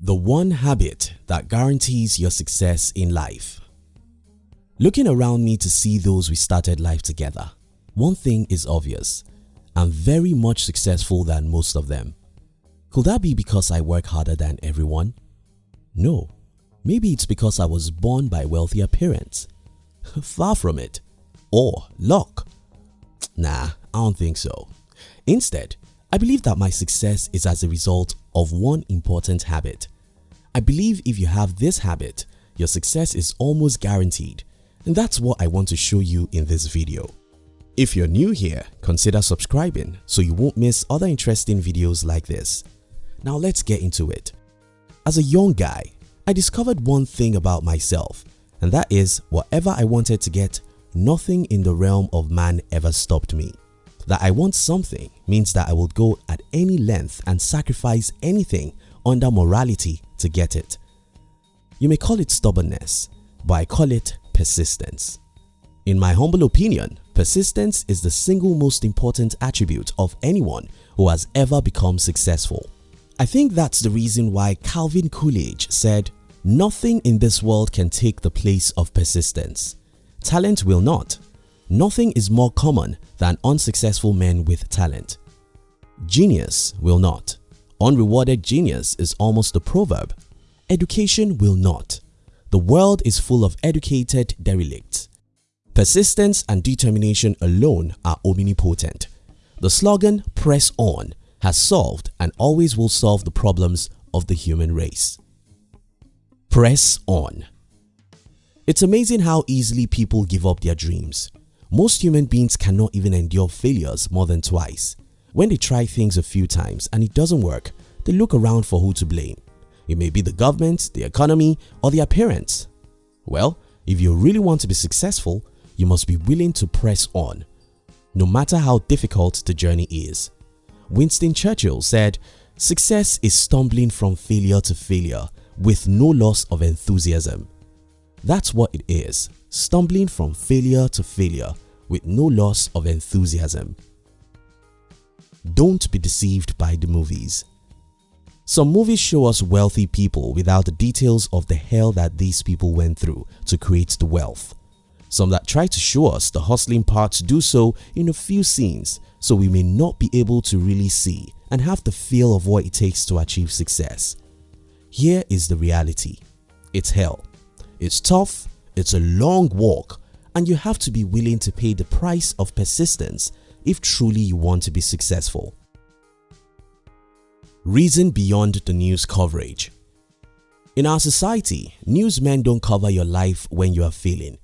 The one habit that guarantees your success in life. Looking around me to see those we started life together, one thing is obvious. I'm very much successful than most of them. Could that be because I work harder than everyone? No. Maybe it's because I was born by wealthier parents. Far from it. Or luck. Nah, I don't think so. Instead, I believe that my success is as a result of one important habit. I believe if you have this habit, your success is almost guaranteed and that's what I want to show you in this video. If you're new here, consider subscribing so you won't miss other interesting videos like this. Now let's get into it. As a young guy, I discovered one thing about myself and that is whatever I wanted to get, nothing in the realm of man ever stopped me. That I want something means that I will go at any length and sacrifice anything under morality to get it. You may call it stubbornness, but I call it persistence. In my humble opinion, persistence is the single most important attribute of anyone who has ever become successful. I think that's the reason why Calvin Coolidge said, Nothing in this world can take the place of persistence. Talent will not, Nothing is more common than unsuccessful men with talent. Genius will not. Unrewarded genius is almost a proverb. Education will not. The world is full of educated derelicts. Persistence and determination alone are omnipotent. The slogan press on has solved and always will solve the problems of the human race. Press on. It's amazing how easily people give up their dreams. Most human beings cannot even endure failures more than twice. When they try things a few times and it doesn't work, they look around for who to blame. It may be the government, the economy or their parents. Well, if you really want to be successful, you must be willing to press on, no matter how difficult the journey is. Winston Churchill said, Success is stumbling from failure to failure with no loss of enthusiasm. That's what it is stumbling from failure to failure with no loss of enthusiasm. Don't be deceived by the movies. Some movies show us wealthy people without the details of the hell that these people went through to create the wealth. Some that try to show us the hustling parts do so in a few scenes so we may not be able to really see and have the feel of what it takes to achieve success. Here is the reality. It's hell. It's tough it's a long walk and you have to be willing to pay the price of persistence if truly you want to be successful. Reason beyond the news coverage In our society, newsmen don't cover your life when you are failing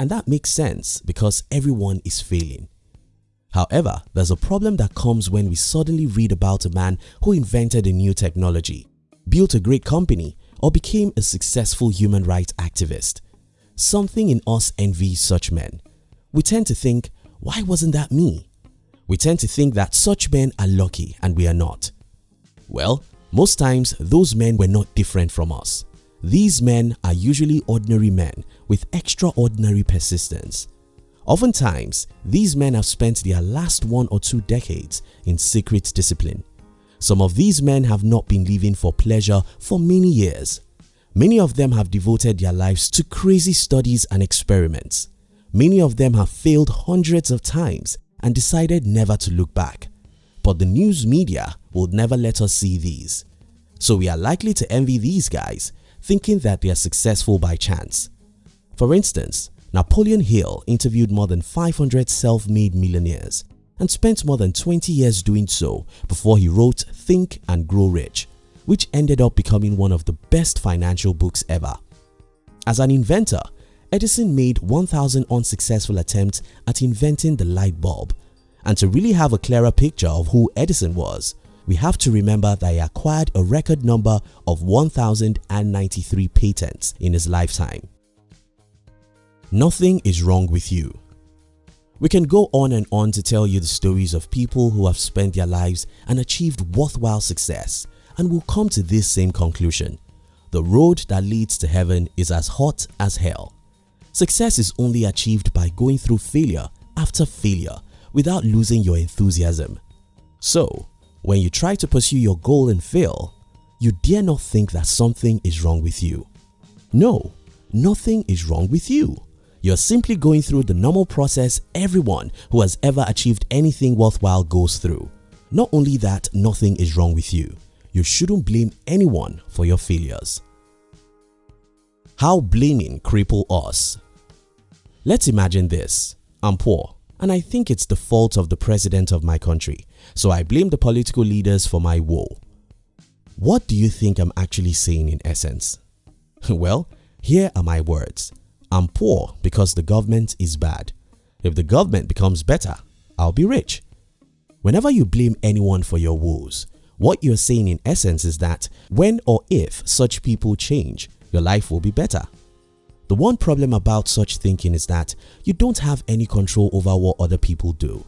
and that makes sense because everyone is failing. However, there's a problem that comes when we suddenly read about a man who invented a new technology, built a great company or became a successful human rights activist Something in us envies such men. We tend to think, why wasn't that me? We tend to think that such men are lucky and we are not. Well, most times those men were not different from us. These men are usually ordinary men with extraordinary persistence. Oftentimes, these men have spent their last one or two decades in secret discipline. Some of these men have not been living for pleasure for many years Many of them have devoted their lives to crazy studies and experiments. Many of them have failed hundreds of times and decided never to look back. But the news media would never let us see these. So we are likely to envy these guys thinking that they are successful by chance. For instance, Napoleon Hill interviewed more than 500 self-made millionaires and spent more than 20 years doing so before he wrote Think and Grow Rich which ended up becoming one of the best financial books ever. As an inventor, Edison made 1000 unsuccessful attempts at inventing the light bulb and to really have a clearer picture of who Edison was, we have to remember that he acquired a record number of 1093 patents in his lifetime. Nothing is wrong with you. We can go on and on to tell you the stories of people who have spent their lives and achieved worthwhile success and will come to this same conclusion. The road that leads to heaven is as hot as hell. Success is only achieved by going through failure after failure without losing your enthusiasm. So, when you try to pursue your goal and fail, you dare not think that something is wrong with you. No, nothing is wrong with you. You're simply going through the normal process everyone who has ever achieved anything worthwhile goes through. Not only that, nothing is wrong with you. You shouldn't blame anyone for your failures. How blaming cripple us Let's imagine this. I'm poor and I think it's the fault of the president of my country, so I blame the political leaders for my woe. What do you think I'm actually saying in essence? well, here are my words. I'm poor because the government is bad. If the government becomes better, I'll be rich. Whenever you blame anyone for your woes, what you're saying in essence is that when or if such people change, your life will be better. The one problem about such thinking is that you don't have any control over what other people do.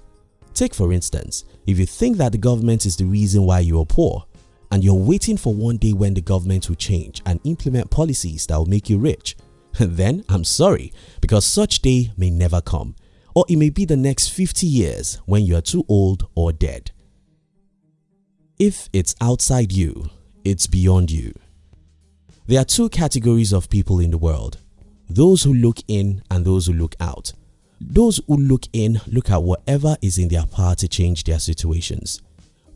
Take for instance, if you think that the government is the reason why you are poor and you're waiting for one day when the government will change and implement policies that will make you rich, then I'm sorry because such day may never come or it may be the next 50 years when you are too old or dead. If it's outside you, it's beyond you. There are two categories of people in the world, those who look in and those who look out. Those who look in look at whatever is in their power to change their situations.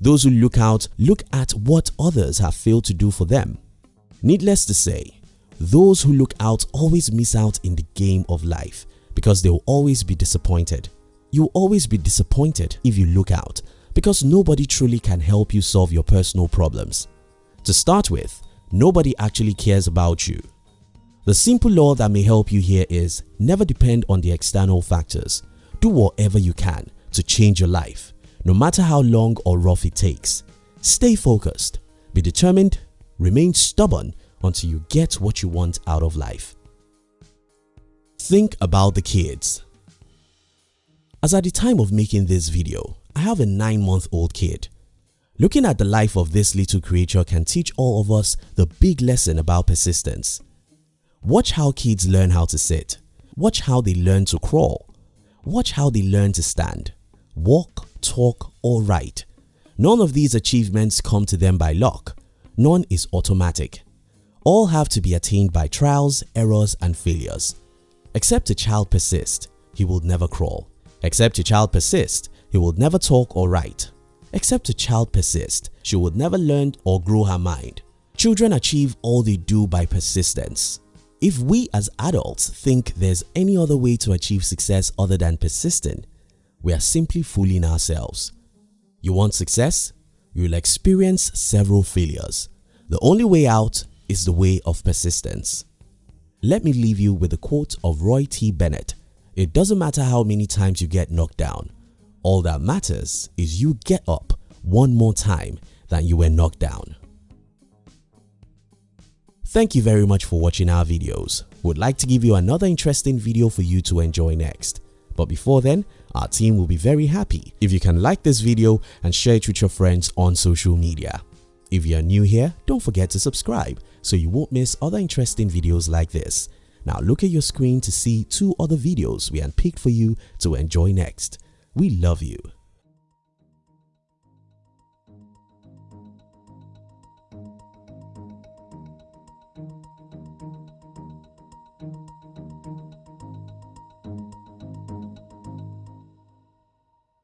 Those who look out look at what others have failed to do for them. Needless to say, those who look out always miss out in the game of life because they will always be disappointed. You will always be disappointed if you look out because nobody truly can help you solve your personal problems. To start with, nobody actually cares about you. The simple law that may help you here is never depend on the external factors. Do whatever you can to change your life, no matter how long or rough it takes. Stay focused, be determined, remain stubborn until you get what you want out of life. Think about the kids. As at the time of making this video, I have a 9 month old kid. Looking at the life of this little creature can teach all of us the big lesson about persistence. Watch how kids learn how to sit. Watch how they learn to crawl. Watch how they learn to stand, walk, talk or write. None of these achievements come to them by luck. None is automatic. All have to be attained by trials, errors and failures. Except a child persist, he will never crawl. Except a child persist, he would never talk or write. Except a child persist, she would never learn or grow her mind. Children achieve all they do by persistence. If we as adults think there's any other way to achieve success other than persisting, we are simply fooling ourselves. You want success? You will experience several failures. The only way out is the way of persistence. Let me leave you with a quote of Roy T. Bennett. It doesn't matter how many times you get knocked down. All that matters is you get up one more time than you were knocked down. Thank you very much for watching our videos. Would like to give you another interesting video for you to enjoy next. But before then, our team will be very happy if you can like this video and share it with your friends on social media. If you are new here, don't forget to subscribe so you won't miss other interesting videos like this. Now look at your screen to see two other videos we handpicked for you to enjoy next. We love you.